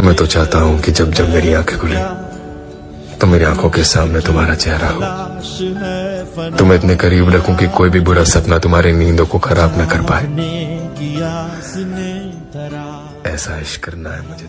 मैं तो चाहता हूँ कि जब जब मेरी आँखें खुले तो मेरी आँखों के सामने तुम्हारा चेहरा हो। तुम्हें इतने करीब रखूँ कि कोई भी बुरा सपना तुम्हारी नींदों को खराब न कर पाए। ऐसा इश्क करना है मुझे।